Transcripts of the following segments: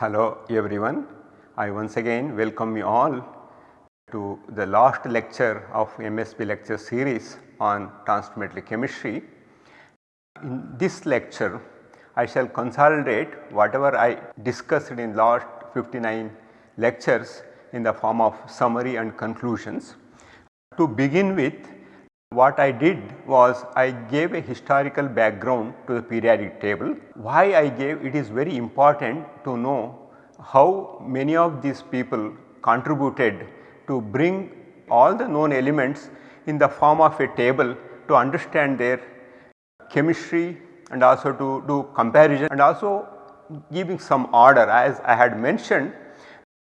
Hello everyone. I once again welcome you all to the last lecture of MSP lecture series on transfer chemistry. In this lecture I shall consolidate whatever I discussed in the last 59 lectures in the form of summary and conclusions. To begin with what I did was I gave a historical background to the periodic table. Why I gave it is very important to know how many of these people contributed to bring all the known elements in the form of a table to understand their chemistry and also to do comparison and also giving some order as I had mentioned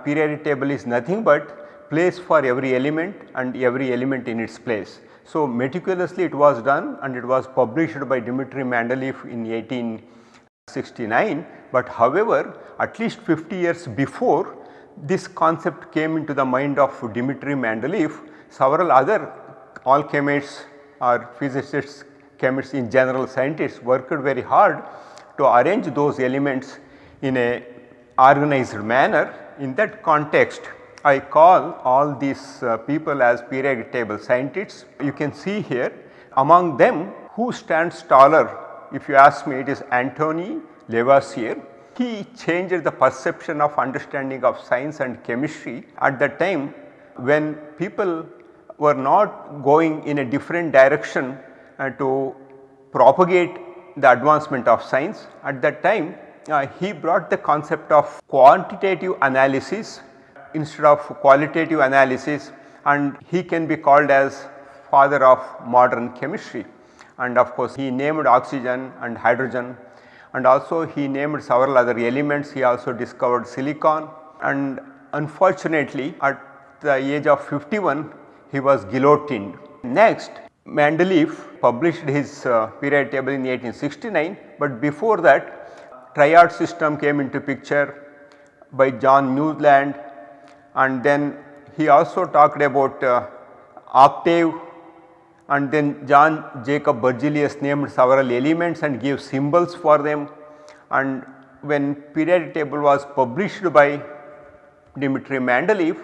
periodic table is nothing but place for every element and every element in its place. So, meticulously it was done and it was published by Dmitry Mendeleev in 1869, but however at least 50 years before this concept came into the mind of Dmitry Mendeleev, several other alchemists or physicists, chemists in general scientists worked very hard to arrange those elements in a organized manner. In that context I call all these uh, people as periodic table scientists. You can see here among them who stands taller if you ask me it is Antoine Lavoisier. He changed the perception of understanding of science and chemistry at the time when people were not going in a different direction uh, to propagate the advancement of science. At that time uh, he brought the concept of quantitative analysis instead of qualitative analysis and he can be called as father of modern chemistry. And of course, he named oxygen and hydrogen and also he named several other elements. He also discovered silicon and unfortunately at the age of 51 he was guillotined. Next Mendeleev published his uh, period table in 1869, but before that triad system came into picture by John Newland and then he also talked about uh, octave and then John Jacob Berzelius named several elements and gave symbols for them. And when periodic table was published by Dmitry Mendeleev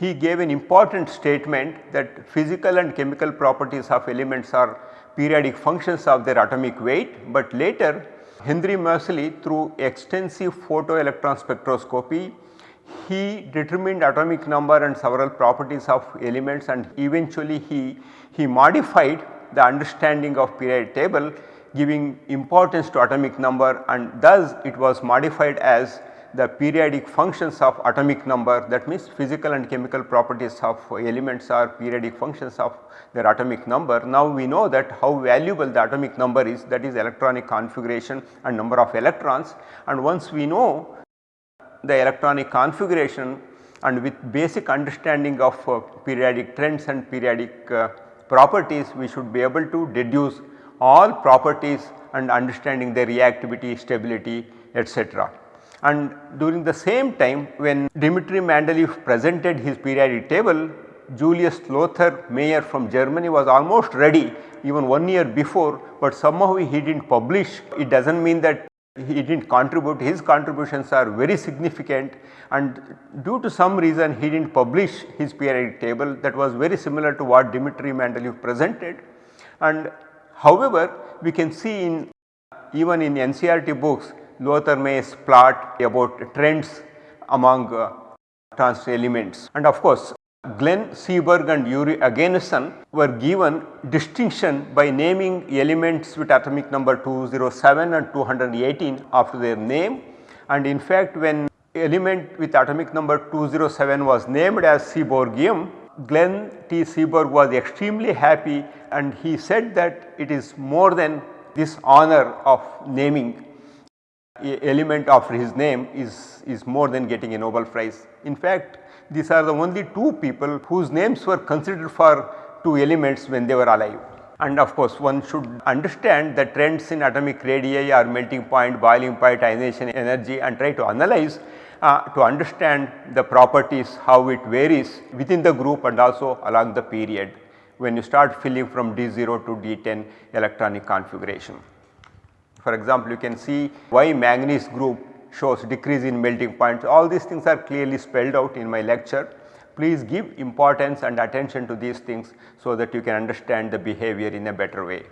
he gave an important statement that physical and chemical properties of elements are periodic functions of their atomic weight, but later Henry Moseley through extensive photoelectron spectroscopy he determined atomic number and several properties of elements and eventually he, he modified the understanding of periodic table giving importance to atomic number and thus it was modified as the periodic functions of atomic number that means physical and chemical properties of elements are periodic functions of their atomic number. Now we know that how valuable the atomic number is that is electronic configuration and number of electrons and once we know the electronic configuration and with basic understanding of uh, periodic trends and periodic uh, properties we should be able to deduce all properties and understanding their reactivity, stability etc. And during the same time when Dmitry Mendeleev presented his periodic table Julius Lothar Meyer from Germany was almost ready even one year before, but somehow he did not publish. It does not mean that he did not contribute his contributions are very significant. And due to some reason he did not publish his periodic table that was very similar to what Dmitry Mendeleev presented. And however we can see in even in NCERT books Lothar Meyer's plot about trends among uh, trans elements. And of course Glenn Seaborg and Yuri Oganessian were given distinction by naming elements with atomic number 207 and 218 after their name and in fact when element with atomic number 207 was named as seaborgium Glenn T. Seaborg was extremely happy and he said that it is more than this honor of naming element after his name is, is more than getting a Nobel prize. In fact, these are the only two people whose names were considered for two elements when they were alive. And of course, one should understand the trends in atomic radii or melting point, boiling point, ionization energy and try to analyze uh, to understand the properties how it varies within the group and also along the period when you start filling from D0 to D10 electronic configuration. For example, you can see why manganese group shows decrease in melting points all these things are clearly spelled out in my lecture. Please give importance and attention to these things so that you can understand the behavior in a better way.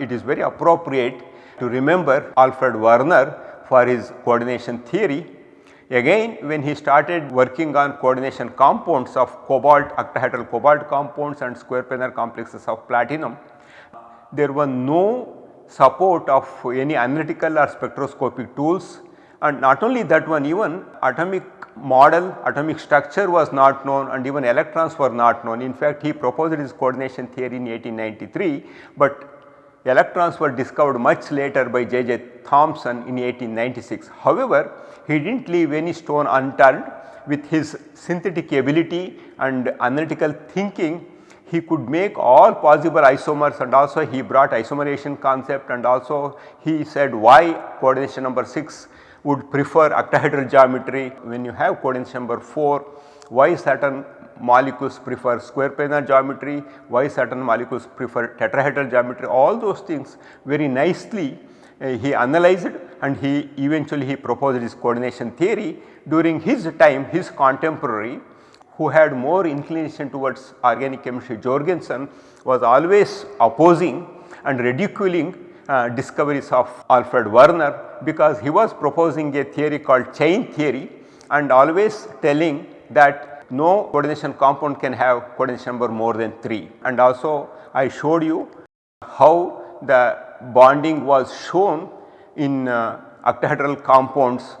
It is very appropriate to remember Alfred Werner for his coordination theory. Again when he started working on coordination compounds of cobalt octahedral cobalt compounds and square planar complexes of platinum, there were no support of any analytical or spectroscopic tools and not only that one even atomic model atomic structure was not known and even electrons were not known. In fact, he proposed his coordination theory in 1893, but electrons were discovered much later by J. J. Thomson in 1896. However, he did not leave any stone unturned with his synthetic ability and analytical thinking he could make all possible isomers and also he brought isomerization concept and also he said why coordination number 6 would prefer octahedral geometry when you have coordination number 4 why certain molecules prefer square planar geometry, why certain molecules prefer tetrahedral geometry? All those things very nicely uh, he analyzed and he eventually he proposed his coordination theory. During his time his contemporary who had more inclination towards organic chemistry Jorgensen was always opposing and ridiculing uh, discoveries of Alfred Werner because he was proposing a theory called chain theory and always telling that no coordination compound can have coordination number more than 3 and also I showed you how the bonding was shown in uh, octahedral compounds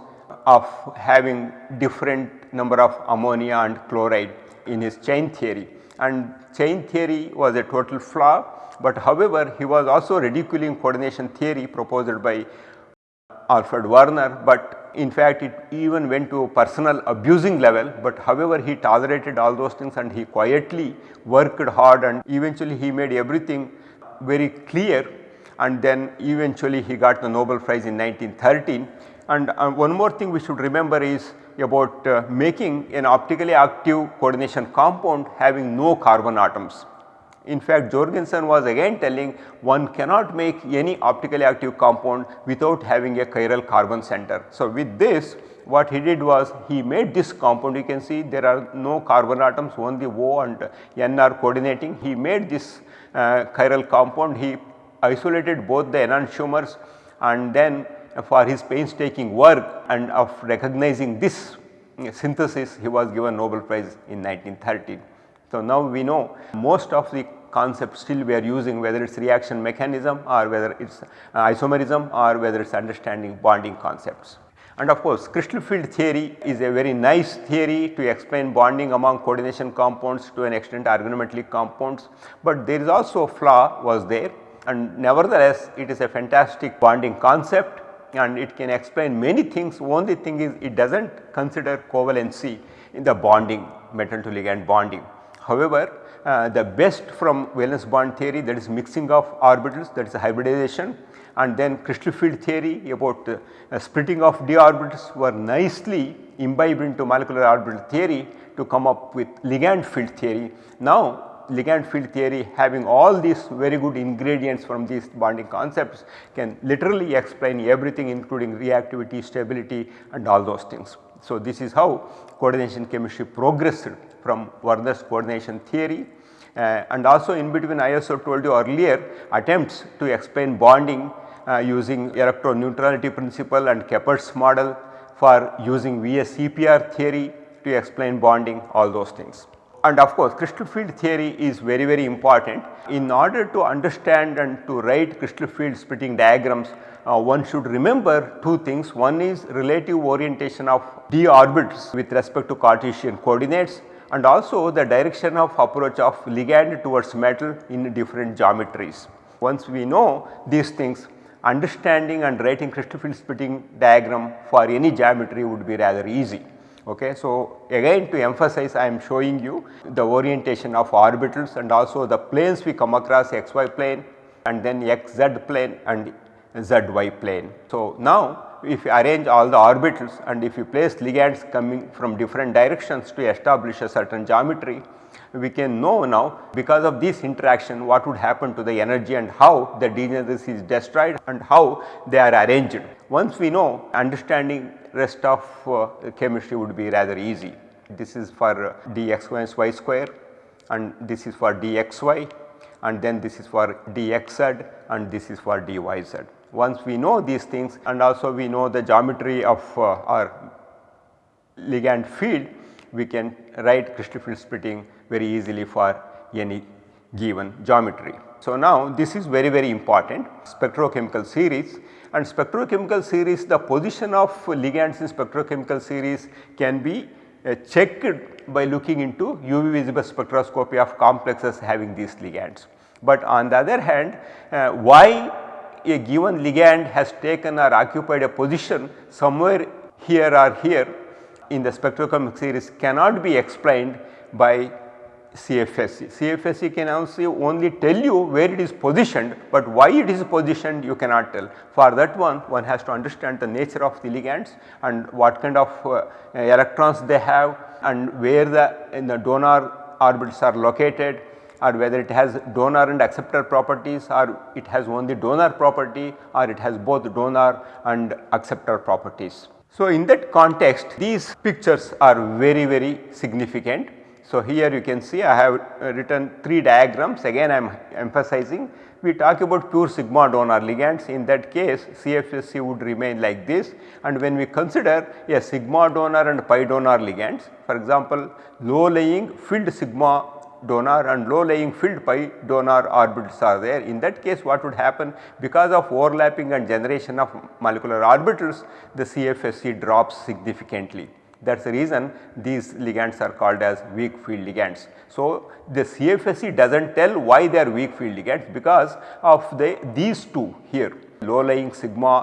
of having different number of ammonia and chloride in his chain theory. And chain theory was a total flaw, but however he was also ridiculing coordination theory proposed by Alfred Werner, but in fact it even went to a personal abusing level, but however he tolerated all those things and he quietly worked hard and eventually he made everything very clear. And then eventually he got the Nobel prize in 1913 and uh, one more thing we should remember is about uh, making an optically active coordination compound having no carbon atoms. In fact, Jorgensen was again telling one cannot make any optically active compound without having a chiral carbon center. So, with this what he did was he made this compound you can see there are no carbon atoms only O and N are coordinating. He made this uh, chiral compound he isolated both the enantiomers and then for his painstaking work and of recognizing this synthesis he was given Nobel prize in 1913. So, now we know most of the concepts still we are using whether it is reaction mechanism or whether it is uh, isomerism or whether it is understanding bonding concepts. And of course, crystal field theory is a very nice theory to explain bonding among coordination compounds to an extent organometallic compounds, but there is also a flaw was there and nevertheless it is a fantastic bonding concept and it can explain many things only thing is it does not consider covalency in the bonding metal to ligand bonding. However, uh, the best from valence bond theory that is mixing of orbitals that is hybridization and then crystal field theory about uh, splitting of d orbitals were nicely imbibed into molecular orbital theory to come up with ligand field theory. Now ligand field theory having all these very good ingredients from these bonding concepts can literally explain everything including reactivity, stability and all those things. So, this is how coordination chemistry progressed from Werner's coordination theory uh, and also in between I also told you earlier attempts to explain bonding uh, using electroneutrality principle and Kepert's model for using VSEPR theory to explain bonding all those things. And of course, crystal field theory is very very important. In order to understand and to write crystal field splitting diagrams, uh, one should remember two things. One is relative orientation of d orbits with respect to Cartesian coordinates and also the direction of approach of ligand towards metal in different geometries. Once we know these things, understanding and writing crystal field splitting diagram for any geometry would be rather easy. Okay. So, again to emphasize I am showing you the orientation of orbitals and also the planes we come across xy plane and then xz plane and zy plane. So, now if you arrange all the orbitals and if you place ligands coming from different directions to establish a certain geometry, we can know now because of this interaction what would happen to the energy and how the degeneracy is destroyed and how they are arranged. Once we know understanding rest of uh, chemistry would be rather easy. This is for uh, dx minus y square and this is for dxy and then this is for dxz and this is for dyz. Once we know these things and also we know the geometry of uh, our ligand field, we can write crystal field splitting very easily for any given geometry. So, now this is very very important spectrochemical series and spectrochemical series the position of ligands in spectrochemical series can be uh, checked by looking into UV visible spectroscopy of complexes having these ligands. But on the other hand uh, why a given ligand has taken or occupied a position somewhere here or here in the spectrochemical series cannot be explained by CFSE. CFSE can also only tell you where it is positioned, but why it is positioned you cannot tell. For that one, one has to understand the nature of the ligands and what kind of uh, electrons they have and where the, the donor orbitals are located or whether it has donor and acceptor properties or it has only donor property or it has both donor and acceptor properties. So, in that context these pictures are very very significant. So, here you can see I have written 3 diagrams. Again I am emphasizing we talk about pure sigma donor ligands. In that case CFSE would remain like this. And when we consider a sigma donor and pi donor ligands for example low lying filled sigma donor and low lying filled pi donor orbitals are there. In that case what would happen because of overlapping and generation of molecular orbitals the CFSE drops significantly that is the reason these ligands are called as weak field ligands. So, the CFSE does not tell why they are weak field ligands because of the these two here low lying sigma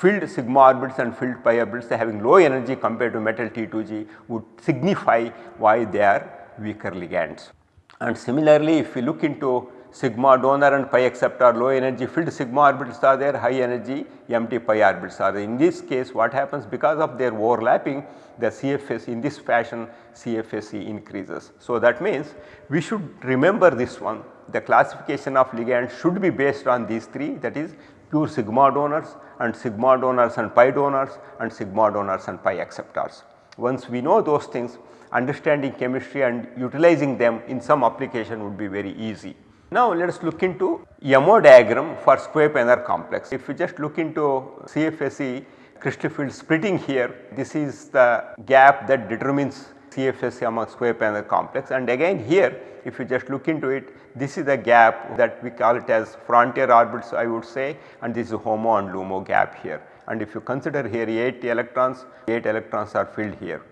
filled sigma orbitals and filled pi orbitals having low energy compared to metal T2G would signify why they are weaker ligands. And similarly if we look into sigma donor and pi acceptor low energy filled sigma orbitals are there high energy empty pi orbitals are there. In this case what happens because of their overlapping the CFS in this fashion CFSE increases. So, that means we should remember this one the classification of ligand should be based on these 3 that is pure sigma donors and sigma donors and pi donors and sigma donors and pi acceptors. Once we know those things understanding chemistry and utilizing them in some application would be very easy. Now let us look into MO diagram for square planar complex. If you just look into CFSE crystal field splitting here, this is the gap that determines CFSE among square planar complex and again here if you just look into it this is the gap that we call it as frontier orbits I would say and this is HOMO and LUMO gap here and if you consider here 8 electrons 8 electrons are filled here.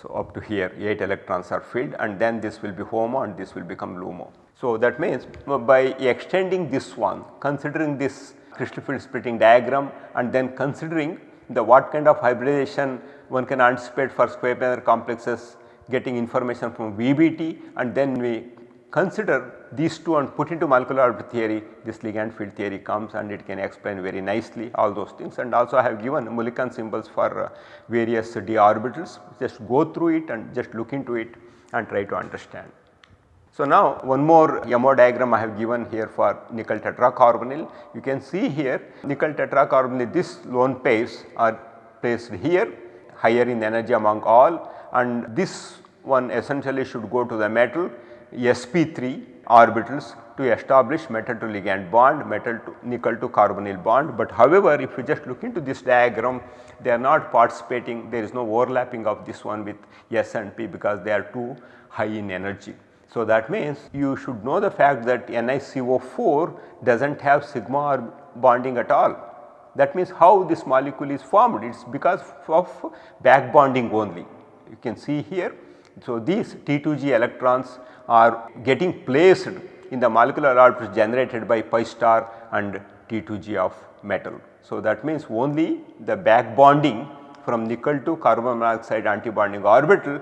So, up to here 8 electrons are filled and then this will be HOMO and this will become LUMO. So, that means uh, by extending this one considering this crystal field splitting diagram and then considering the what kind of hybridization one can anticipate for square planar complexes getting information from VBT and then we consider these two and put into molecular orbital theory this ligand field theory comes and it can explain very nicely all those things and also I have given Mulliken symbols for uh, various d orbitals just go through it and just look into it and try to understand. So, now one more MO diagram I have given here for nickel tetracarbonyl. You can see here nickel tetracarbonyl this lone pairs are placed here higher in energy among all and this one essentially should go to the metal sp3 orbitals to establish metal to ligand bond metal to nickel to carbonyl bond. But however, if you just look into this diagram they are not participating there is no overlapping of this one with S and P because they are too high in energy. So, that means you should know the fact that NiCO4 does not have sigma or bonding at all. That means how this molecule is formed it is because of back bonding only. You can see here. So, these T2G electrons are getting placed in the molecular orbitals generated by pi star and T2G of metal. So, that means only the back bonding from nickel to carbon monoxide antibonding orbital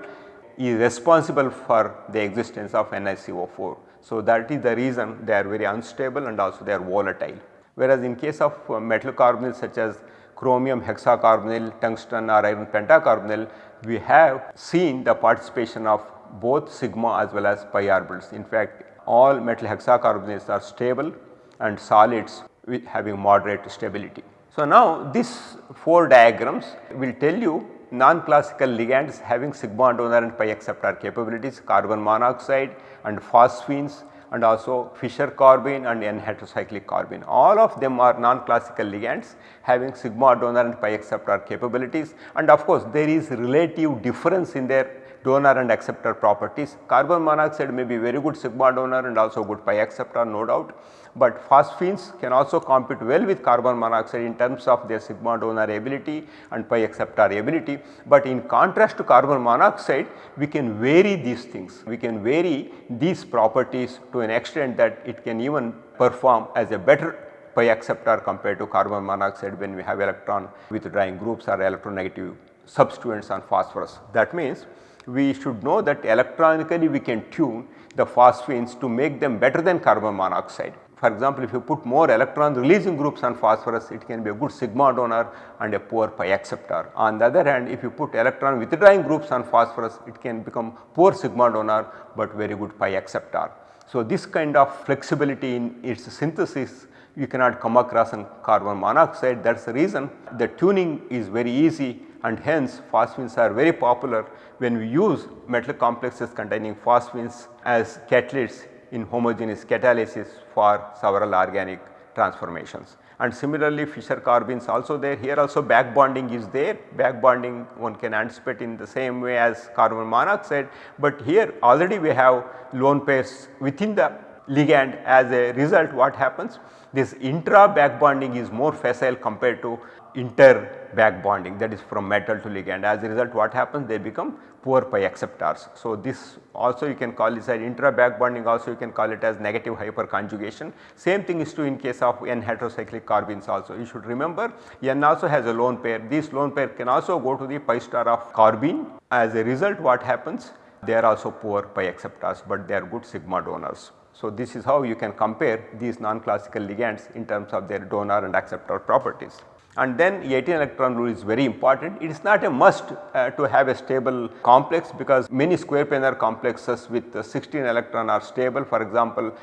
is responsible for the existence of NiCO4. So, that is the reason they are very unstable and also they are volatile. Whereas, in case of uh, metal carbonyls such as chromium hexacarbonyl, tungsten or iron pentacarbonyl, we have seen the participation of both sigma as well as pi orbitals. In fact, all metal hexacarbonyls are stable and solids having moderate stability. So, now these 4 diagrams will tell you non-classical ligands having sigma donor and pi acceptor capabilities carbon monoxide and phosphines and also Fischer carbene and N heterocyclic carbene. All of them are non-classical ligands having sigma donor and pi acceptor capabilities and of course there is relative difference in their donor and acceptor properties. Carbon monoxide may be very good sigma donor and also good pi acceptor no doubt, but phosphines can also compete well with carbon monoxide in terms of their sigma donor ability and pi acceptor ability. But in contrast to carbon monoxide we can vary these things, we can vary these properties to an extent that it can even perform as a better pi acceptor compared to carbon monoxide when we have electron withdrawing groups or electronegative substituents on phosphorus. That means we should know that electronically we can tune the phosphines to make them better than carbon monoxide. For example, if you put more electron releasing groups on phosphorus, it can be a good sigma donor and a poor pi acceptor. On the other hand, if you put electron withdrawing groups on phosphorus, it can become poor sigma donor, but very good pi acceptor. So, this kind of flexibility in its synthesis you cannot come across in carbon monoxide that is the reason the tuning is very easy and hence phosphines are very popular when we use metal complexes containing phosphines as catalysts in homogeneous catalysis for several organic transformations. And similarly Fischer carbenes also there. Here also back bonding is there. Back bonding one can anticipate in the same way as carbon monoxide, but here already we have lone pairs within the ligand. As a result what happens? This intra back bonding is more facile compared to inter back bonding that is from metal to ligand as a result what happens they become poor pi acceptors. So, this also you can call this as intra back bonding also you can call it as negative hyperconjugation. Same thing is true in case of N heterocyclic carbenes also you should remember N also has a lone pair this lone pair can also go to the pi star of carbene as a result what happens they are also poor pi acceptors but they are good sigma donors. So, this is how you can compare these non-classical ligands in terms of their donor and acceptor properties. And then 18 electron rule is very important. It is not a must uh, to have a stable complex because many square planar complexes with uh, 16 electron are stable. For example,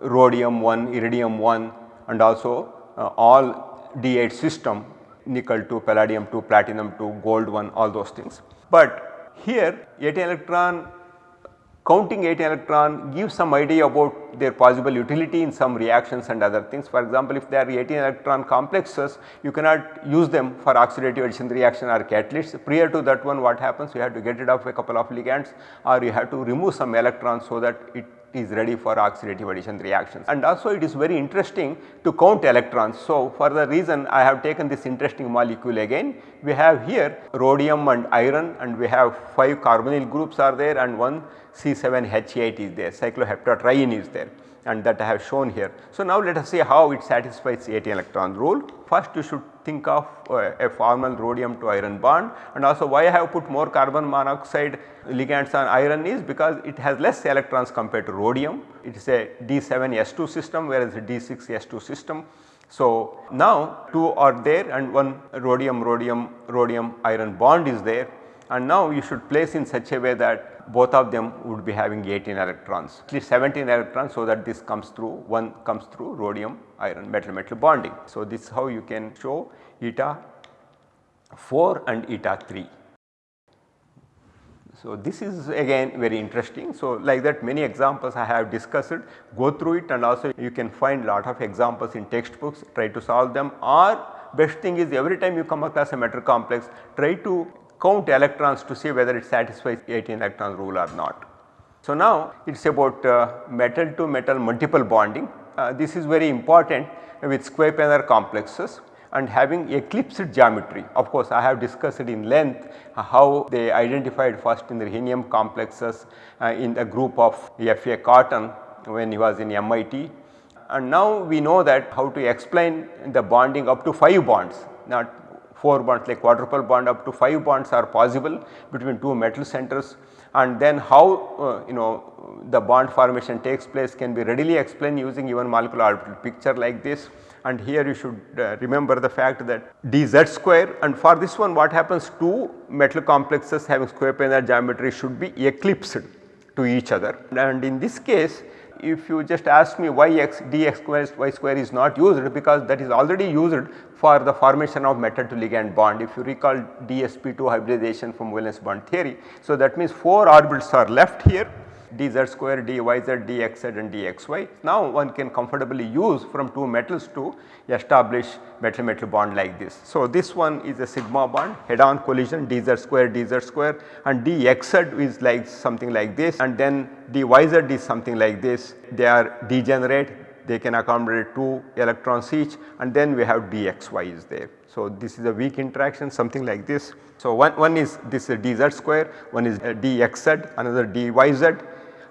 rhodium 1, iridium 1 and also uh, all D8 system nickel 2, palladium 2, platinum 2, gold 1 all those things. But here 18 electron counting 8 electron gives some idea about their possible utility in some reactions and other things. For example, if there are 18 electron complexes you cannot use them for oxidative addition reaction or catalysts. Prior to that one what happens you have to get rid of a couple of ligands or you have to remove some electrons so that it is ready for oxidative addition reactions. And also it is very interesting to count electrons. So, for the reason I have taken this interesting molecule again, we have here rhodium and iron and we have 5 carbonyl groups are there and one C7H8 is there, cycloheptatriene is there and that I have shown here. So, now let us see how it satisfies 18 electron rule. First you should think of uh, a formal rhodium to iron bond and also why I have put more carbon monoxide ligands on iron is because it has less electrons compared to rhodium. It is a D7S2 system whereas a D6S2 system. So, now 2 are there and one rhodium rhodium rhodium iron bond is there and now you should place in such a way that both of them would be having 18 electrons at least 17 electrons so that this comes through one comes through rhodium iron metal metal bonding. So, this is how you can show eta 4 and eta 3. So, this is again very interesting. So, like that many examples I have discussed go through it and also you can find lot of examples in textbooks try to solve them or best thing is every time you come across a metal complex try to count electrons to see whether it satisfies 18 electron rule or not. So, now it is about uh, metal to metal multiple bonding. Uh, this is very important with square planar complexes and having eclipsed geometry. Of course, I have discussed in length uh, how they identified first in the rhenium complexes uh, in a group of F.A. Cotton when he was in MIT and now we know that how to explain the bonding up to 5 bonds not 4 bonds like quadruple bond up to 5 bonds are possible between two metal centers and then how uh, you know the bond formation takes place can be readily explained using even molecular orbital picture like this. And here you should uh, remember the fact that dz square and for this one what happens? Two metal complexes having square planar geometry should be eclipsed to each other. And in this case if you just ask me why x dx square y square is not used because that is already used for the formation of metal to ligand bond if you recall dsp2 hybridization from valence bond theory. So, that means 4 orbitals are left here dz square, dyz, dxz and dxy. Now one can comfortably use from two metals to establish metal metal bond like this. So this one is a sigma bond head on collision dz square dz square and dxz is like something like this and then dyz is something like this. They are degenerate they can accommodate 2 electrons each and then we have dxy is there. So this is a weak interaction something like this. So one, one is this is dz square, one is dxz, another dyz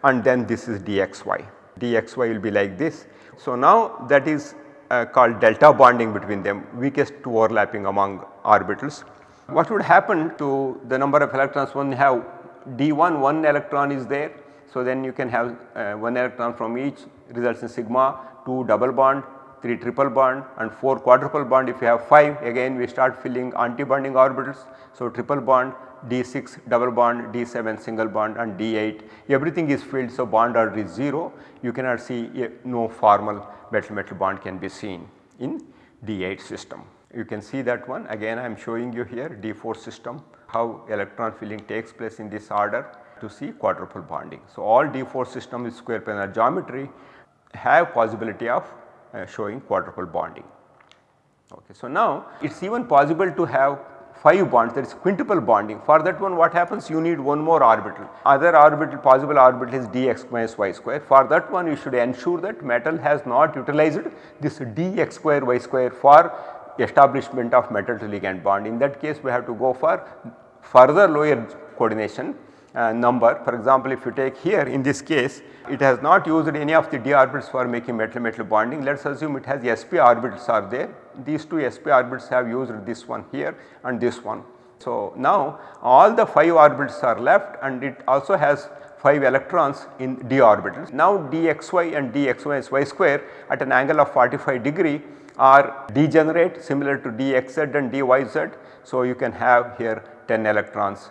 and then this is dxy. dxy will be like this. So, now that is uh, called delta bonding between them weakest two overlapping among orbitals. What would happen to the number of electrons when you have d1 one electron is there. So, then you can have uh, one electron from each results in sigma 2 double bond 3 triple bond and 4 quadruple bond if you have 5 again we start filling anti-bonding orbitals. So, triple bond D6 double bond, D7 single bond and D8 everything is filled. So, bond order is 0 you cannot see a, no formal metal metal bond can be seen in D8 system. You can see that one again I am showing you here D4 system how electron filling takes place in this order to see quadruple bonding. So, all D4 system is square planar geometry have possibility of uh, showing quadruple bonding. Okay. So, now it is even possible to have 5 bonds that is quintuple bonding. For that one what happens? You need one more orbital. Other orbital possible orbital is dx minus y square. For that one you should ensure that metal has not utilized this dx square y square for establishment of metal to ligand bond in that case we have to go for further lower coordination uh, number. For example, if you take here in this case it has not used any of the d orbitals for making metal metal bonding let us assume it has sp orbitals are there these two sp orbitals have used this one here and this one. So, now all the 5 orbitals are left and it also has 5 electrons in d orbitals. Now dxy and dxy square at an angle of 45 degree are degenerate similar to dxz and dyz. So, you can have here 10 electrons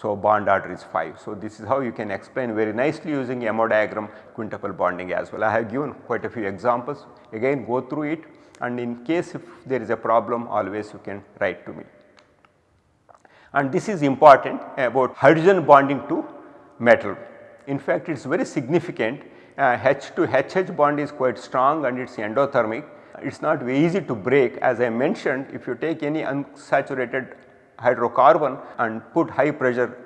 so, bond order is 5. So, this is how you can explain very nicely using MO diagram quintuple bonding as well. I have given quite a few examples again go through it and in case if there is a problem always you can write to me. And this is important about hydrogen bonding to metal. In fact, it is very significant uh, H to HH bond is quite strong and it is endothermic. It is not very easy to break as I mentioned if you take any unsaturated hydrocarbon and put high pressure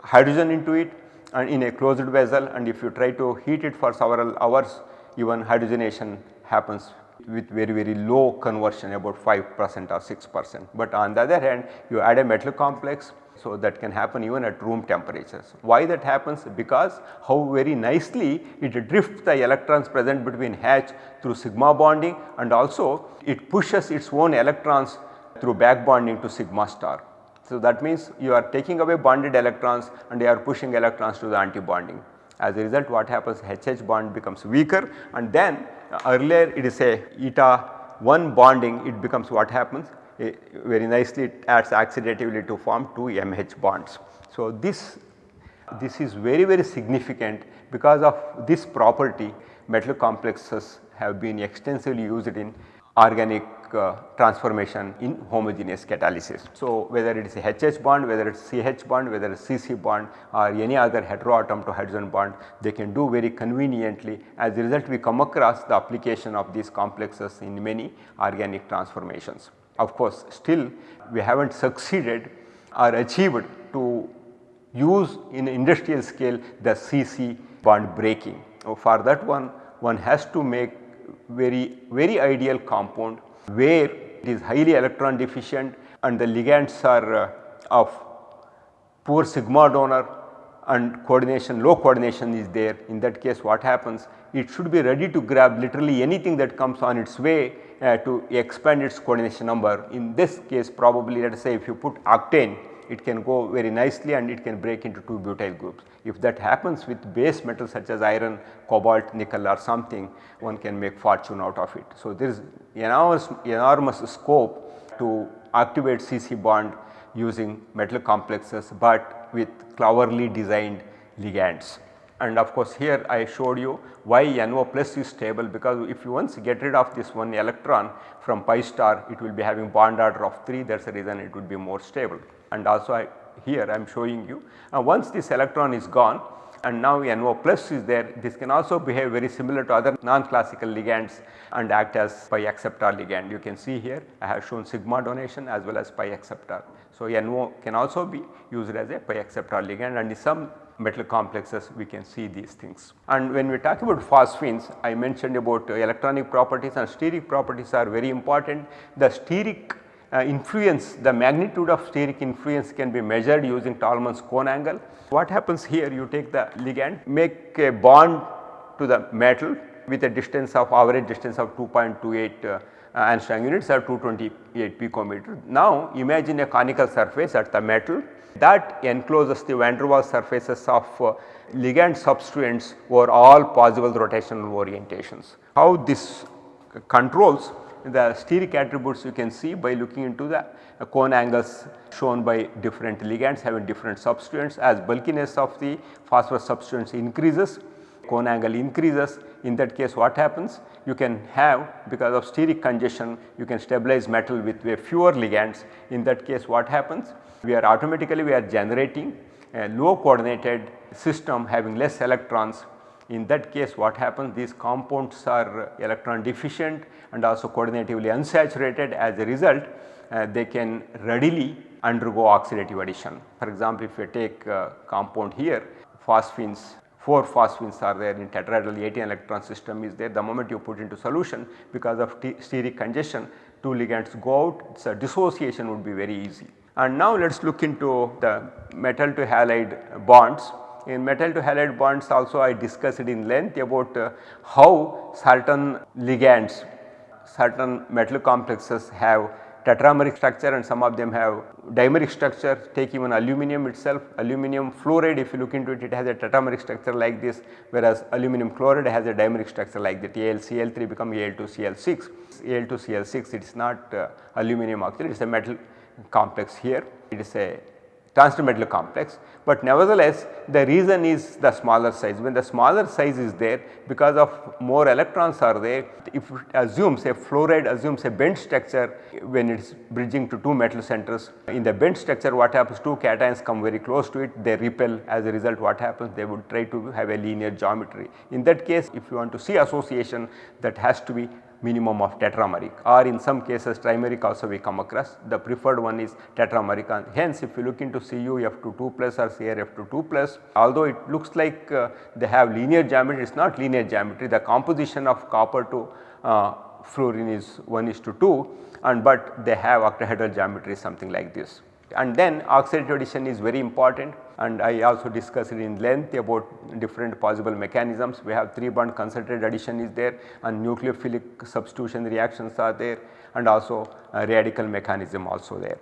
hydrogen into it and in a closed vessel and if you try to heat it for several hours even hydrogenation happens with very very low conversion about 5 percent or 6 percent. But on the other hand you add a metal complex so that can happen even at room temperatures. Why that happens? Because how very nicely it drifts the electrons present between H through sigma bonding and also it pushes its own electrons through back bonding to sigma star. So, that means you are taking away bonded electrons and you are pushing electrons to the anti-bonding. As a result what happens HH bond becomes weaker and then uh, earlier it is a eta 1 bonding it becomes what happens very nicely it adds oxidatively to form 2 MH bonds. So, this, this is very very significant because of this property metal complexes have been extensively used in organic uh, transformation in homogeneous catalysis. So, whether it is a HH bond, whether it is CH bond, whether it is CC bond or any other heteroatom to hydrogen bond, they can do very conveniently. As a result, we come across the application of these complexes in many organic transformations. Of course, still we have not succeeded or achieved to use in industrial scale the CC bond breaking. So, for that one, one has to make very very ideal compound where it is highly electron deficient and the ligands are uh, of poor sigma donor and coordination low coordination is there. In that case what happens? It should be ready to grab literally anything that comes on its way uh, to expand its coordination number. In this case probably let us say if you put octane it can go very nicely and it can break into 2 butyl groups. If that happens with base metals such as iron, cobalt, nickel or something one can make fortune out of it. So, there is enormous, enormous scope to activate CC bond using metal complexes, but with cleverly designed ligands. And of course, here I showed you why NO plus is stable because if you once get rid of this one electron from pi star it will be having bond order of 3 that is the reason it would be more stable. And also I, here I am showing you uh, once this electron is gone and now NO plus is there this can also behave very similar to other non-classical ligands and act as pi acceptor ligand. You can see here I have shown sigma donation as well as pi acceptor. So, NO can also be used as a pi acceptor ligand and in some metal complexes we can see these things. And when we talk about phosphines I mentioned about uh, electronic properties and steric properties are very important. The steric uh, influence the magnitude of steric influence can be measured using Tolman's cone angle. What happens here you take the ligand make a bond to the metal with a distance of average distance of 2.28 uh, angstrom units or 228 picometer. Now imagine a conical surface at the metal that encloses the van der Waals surfaces of uh, ligand substituents over all possible rotational orientations. How this controls the steric attributes you can see by looking into the uh, cone angles shown by different ligands having different substituents as bulkiness of the phosphorus substituents increases cone angle increases. In that case what happens? You can have because of steric congestion you can stabilize metal with fewer ligands. In that case what happens? We are automatically we are generating a low coordinated system having less electrons. In that case what happens? These compounds are electron deficient and also coordinatively unsaturated. As a result uh, they can readily undergo oxidative addition. For example, if you take compound here phosphines 4 phosphines are there in tetrahedral 18 electron system is there the moment you put into solution because of steric congestion 2 ligands go out so dissociation would be very easy. And now let us look into the metal to halide bonds. In metal to halide bonds also I discussed in length about uh, how certain ligands, certain metal complexes have tetrameric structure and some of them have dimeric structure take even aluminum itself. Aluminum fluoride if you look into it it has a tetrameric structure like this whereas aluminum chloride has a dimeric structure like that. AlCl3 become Al2Cl6 Al2Cl6 it is not uh, aluminum oxide it is a metal complex here. It is a transmetal complex, but nevertheless the reason is the smaller size. When the smaller size is there because of more electrons are there if it assumes a fluoride assumes a bent structure when it is bridging to two metal centers. In the bent structure what happens two cations come very close to it they repel as a result what happens they would try to have a linear geometry. In that case if you want to see association that has to be minimum of tetrameric or in some cases trimeric also we come across. The preferred one is tetrameric and hence if you look into Cu F22 plus or CrF22 plus although it looks like uh, they have linear geometry it is not linear geometry. The composition of copper to uh, fluorine is 1 is to 2 and but they have octahedral geometry something like this. And then oxidative addition is very important and I also discussed in length about different possible mechanisms. We have 3 bond concerted addition is there and nucleophilic substitution reactions are there and also radical mechanism also there.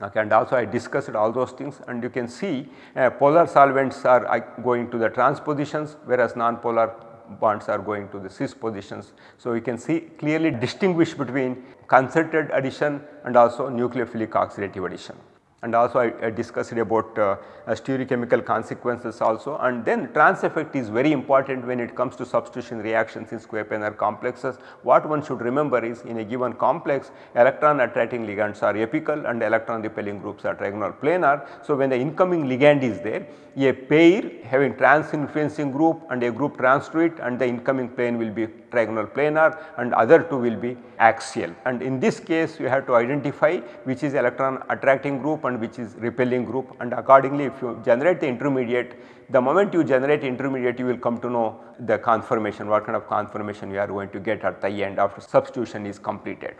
Okay, and also I discussed all those things and you can see uh, polar solvents are uh, going to the transpositions whereas non-polar bonds are going to the cis positions. So, you can see clearly distinguish between concerted addition and also nucleophilic oxidative addition and also I, I discussed about uh, stereochemical consequences also and then trans effect is very important when it comes to substitution reactions in square planar complexes. What one should remember is in a given complex electron attracting ligands are apical and electron repelling groups are trigonal planar. So, when the incoming ligand is there a pair having trans influencing group and a group trans to it and the incoming plane will be trigonal planar and other two will be axial. And in this case you have to identify which is electron attracting group and which is repelling group. And accordingly if you generate the intermediate the moment you generate intermediate you will come to know the conformation what kind of conformation you are going to get at the end after substitution is completed.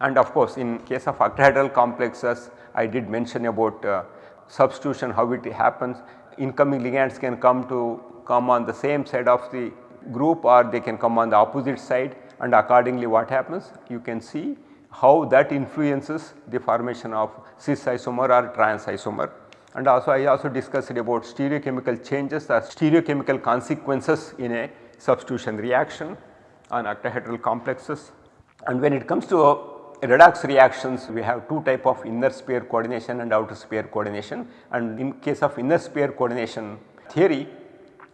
And of course in case of octahedral complexes I did mention about uh, substitution how it happens incoming ligands can come to come on the same side of the group or they can come on the opposite side and accordingly what happens you can see how that influences the formation of cis isomer or trans isomer. And also I also discussed about stereochemical changes or stereochemical consequences in a substitution reaction on octahedral complexes. And when it comes to redox reactions we have two type of inner sphere coordination and outer sphere coordination. And in case of inner sphere coordination theory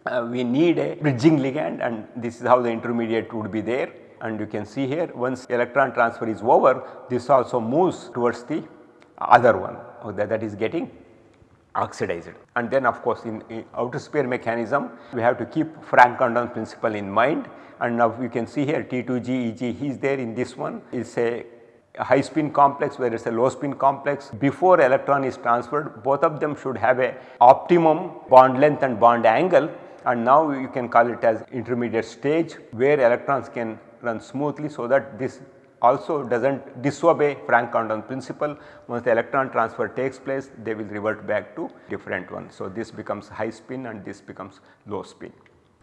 uh, we need a bridging ligand and this is how the intermediate would be there. And you can see here once electron transfer is over this also moves towards the other one that, that is getting oxidized. And then of course in, in, outer sphere mechanism we have to keep Franck Condon principle in mind. And now you can see here T2G EG he is there in this one. Is a high spin complex where it is a low spin complex before electron is transferred both of them should have a optimum bond length and bond angle and now you can call it as intermediate stage where electrons can run smoothly so that this also does not disobey Franck Condon principle. Once the electron transfer takes place they will revert back to different one. So, this becomes high spin and this becomes low spin.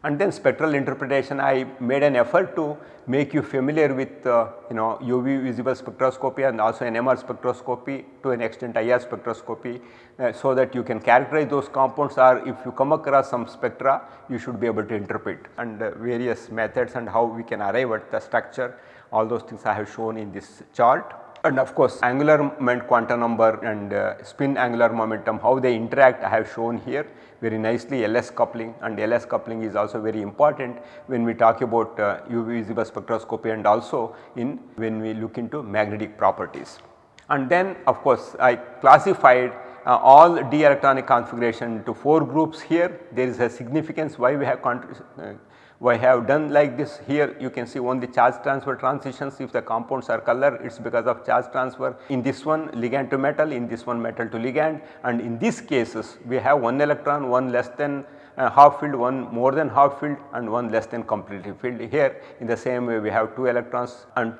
And then spectral interpretation I made an effort to make you familiar with uh, you know UV visible spectroscopy and also NMR spectroscopy to an extent IR spectroscopy uh, so that you can characterize those compounds or if you come across some spectra you should be able to interpret and uh, various methods and how we can arrive at the structure all those things I have shown in this chart. And of course angular moment quantum number and uh, spin angular momentum how they interact I have shown here. Very nicely LS coupling. And LS coupling is also very important when we talk about uh, UV visible spectroscopy and also in when we look into magnetic properties. And then of course I classified uh, all d electronic configuration to 4 groups here. There is a significance why we have uh, we have done like this here you can see only charge transfer transitions if the compounds are color it is because of charge transfer. In this one ligand to metal, in this one metal to ligand and in these cases we have one electron, one less than uh, half filled, one more than half filled and one less than completely filled. Here in the same way we have 2 electrons and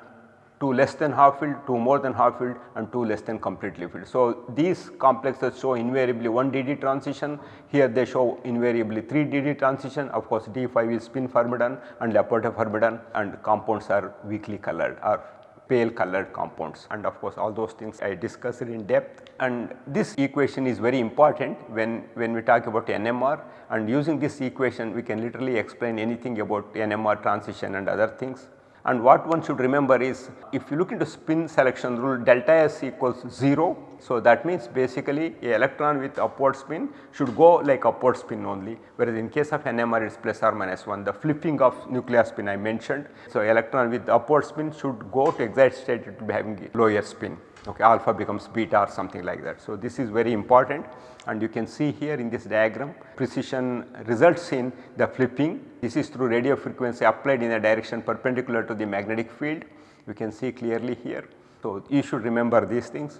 2 less than half filled, 2 more than half filled and 2 less than completely filled. So, these complexes show invariably 1 DD transition, here they show invariably 3 DD transition. Of course D5 is spin forbidden and Laporte forbidden and compounds are weakly colored or pale colored compounds. And of course all those things I discussed in depth. And this equation is very important when, when we talk about NMR and using this equation we can literally explain anything about NMR transition and other things. And what one should remember is if you look into spin selection rule delta S equals 0. So, that means basically a electron with upward spin should go like upward spin only whereas in case of NMR it is plus or minus 1 the flipping of nuclear spin I mentioned. So, electron with upward spin should go to excited state it will be having lower spin okay alpha becomes beta or something like that. So, this is very important and you can see here in this diagram precision results in the flipping. This is through radio frequency applied in a direction perpendicular to the magnetic field. You can see clearly here. So, you should remember these things.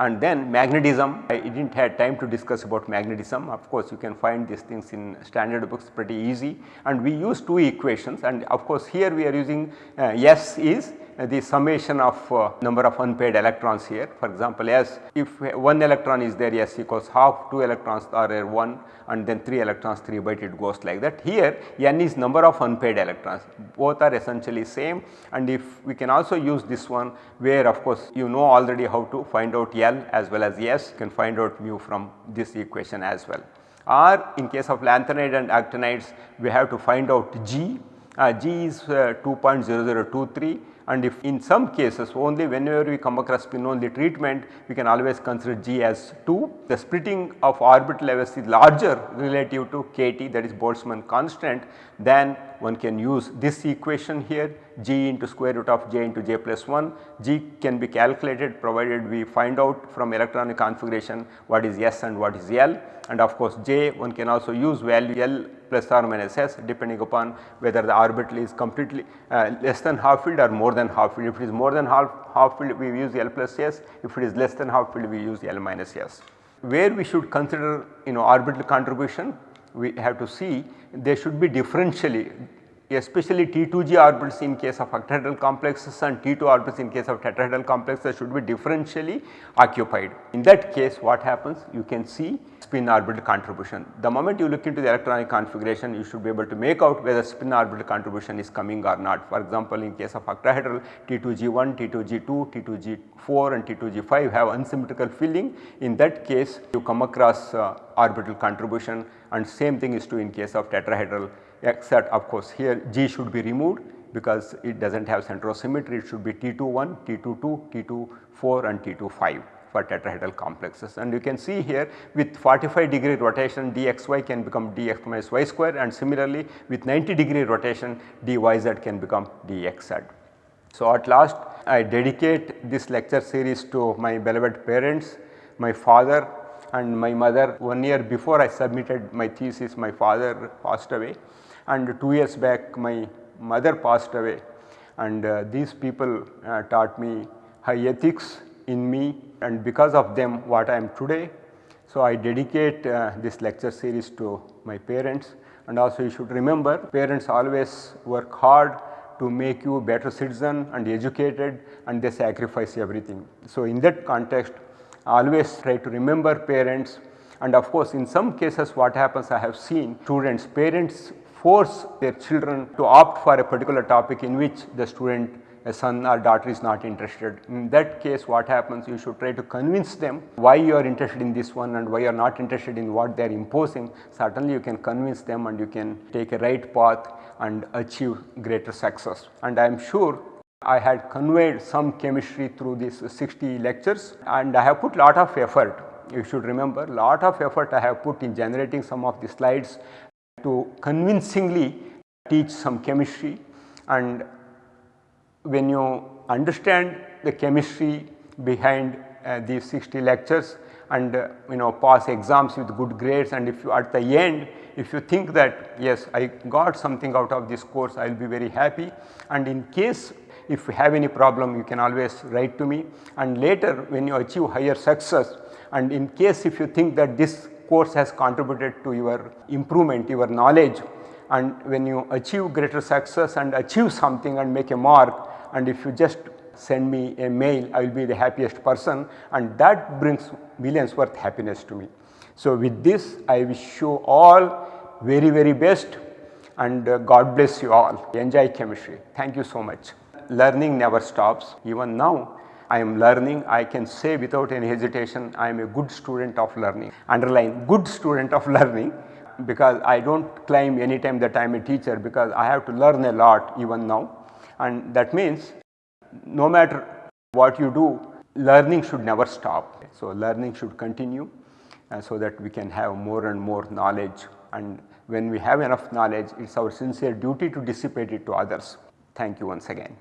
And then magnetism. I did not have time to discuss about magnetism. Of course you can find these things in standard books pretty easy. And we use two equations. And of course here we are using uh, S is the summation of uh, number of unpaired electrons here. For example, S if one electron is there S equals half 2 electrons are 1 and then 3 electrons 3 by it goes like that. Here N is number of unpaired electrons both are essentially same and if we can also use this one where of course you know already how to find out L as well as S you can find out mu from this equation as well. Or in case of lanthanide and actinides we have to find out G, uh, G is uh, 2.0023 and if in some cases only whenever we come across spin only treatment we can always consider G as 2. The splitting of orbital levels is larger relative to kT that is Boltzmann constant then one can use this equation here g into square root of j into j plus 1. g can be calculated provided we find out from electronic configuration what is S and what is L and of course j one can also use value L plus or minus S depending upon whether the orbital is completely uh, less than half filled or more than half filled. If it is more than half, half filled we use L plus S, if it is less than half filled we use L minus S. Where we should consider you know orbital contribution we have to see they should be differentially especially T2G orbitals in case of octahedral complexes and T2 orbitals in case of tetrahedral complexes should be differentially occupied. In that case what happens you can see spin orbital contribution. The moment you look into the electronic configuration you should be able to make out whether spin orbital contribution is coming or not. For example, in case of octahedral T2G1, T2G2, T2G4 and T2G5 have unsymmetrical filling. In that case you come across uh, orbital contribution and same thing is true in case of tetrahedral except of course here G should be removed because it does not have centrosymmetry it should be T21, T22, T24 and T25 for tetrahedral complexes and you can see here with 45 degree rotation dxy can become dx minus y square and similarly with 90 degree rotation dyz can become dxz. So at last I dedicate this lecture series to my beloved parents, my father and my mother. One year before I submitted my thesis my father passed away and 2 years back my mother passed away and uh, these people uh, taught me high ethics in me and because of them what I am today. So, I dedicate uh, this lecture series to my parents and also you should remember parents always work hard to make you a better citizen and educated and they sacrifice everything. So, in that context always try to remember parents and of course in some cases what happens I have seen students parents force their children to opt for a particular topic in which the student son or daughter is not interested. In that case what happens you should try to convince them why you are interested in this one and why you are not interested in what they are imposing. Certainly you can convince them and you can take a right path and achieve greater success. And I am sure I had conveyed some chemistry through these 60 lectures and I have put lot of effort. You should remember lot of effort I have put in generating some of the slides to convincingly teach some chemistry and when you understand the chemistry behind uh, these 60 lectures and uh, you know pass exams with good grades and if you at the end if you think that yes I got something out of this course I will be very happy. And in case if you have any problem you can always write to me. And later when you achieve higher success and in case if you think that this course has contributed to your improvement your knowledge and when you achieve greater success and achieve something and make a mark and if you just send me a mail I will be the happiest person and that brings millions worth happiness to me. So with this I wish you all very very best and uh, God bless you all. Enjoy chemistry. Thank you so much. Learning never stops even now I am learning I can say without any hesitation I am a good student of learning underline good student of learning because I do not claim anytime that I am a teacher because I have to learn a lot even now and that means no matter what you do learning should never stop. So, learning should continue uh, so that we can have more and more knowledge and when we have enough knowledge it is our sincere duty to dissipate it to others. Thank you once again.